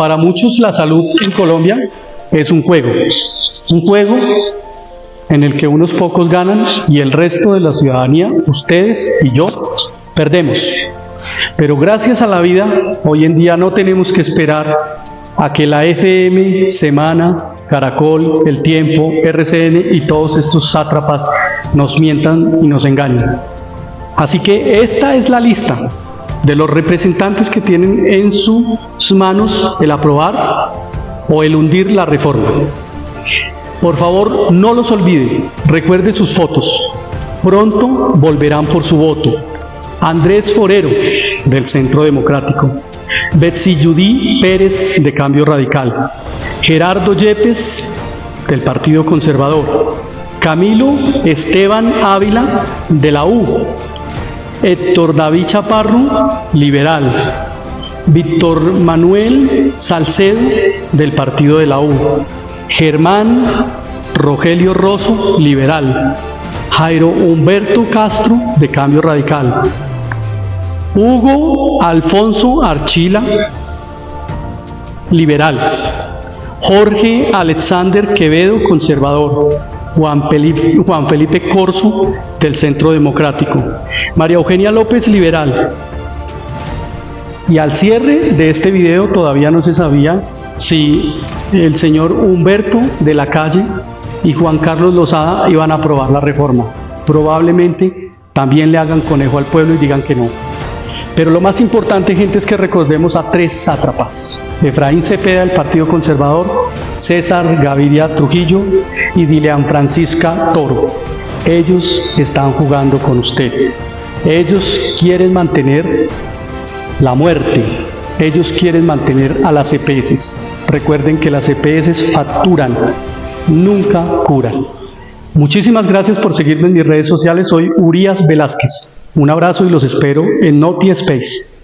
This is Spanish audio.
para muchos la salud en Colombia es un juego, un juego en el que unos pocos ganan y el resto de la ciudadanía, ustedes y yo, perdemos. Pero gracias a la vida, hoy en día no tenemos que esperar a que la FM, Semana, Caracol, El Tiempo, RCN y todos estos sátrapas nos mientan y nos engañen. Así que esta es la lista de los representantes que tienen en sus manos el aprobar o el hundir la reforma. Por favor, no los olvide, recuerde sus fotos. Pronto volverán por su voto. Andrés Forero, del Centro Democrático. Betsy Judy Pérez, de Cambio Radical. Gerardo Yepes, del Partido Conservador. Camilo Esteban Ávila, de la U. Héctor David Chaparro, liberal. Víctor Manuel Salcedo, del Partido de la U. Germán Rogelio Rosso, liberal. Jairo Humberto Castro, de Cambio Radical. Hugo Alfonso Archila, liberal. Jorge Alexander Quevedo, conservador. Juan Felipe, Juan Felipe Corso, del Centro Democrático. María Eugenia López, liberal. Y al cierre de este video todavía no se sabía si el señor Humberto de la Calle y Juan Carlos Lozada iban a aprobar la reforma. Probablemente también le hagan conejo al pueblo y digan que no. Pero lo más importante, gente, es que recordemos a tres sátrapas. Efraín Cepeda del Partido Conservador, César Gaviria Trujillo y Dilean Francisca Toro. Ellos están jugando con usted. Ellos quieren mantener la muerte. Ellos quieren mantener a las EPS. Recuerden que las EPS facturan, nunca curan. Muchísimas gracias por seguirme en mis redes sociales. Soy Urias Velázquez. Un abrazo y los espero en Noti Space.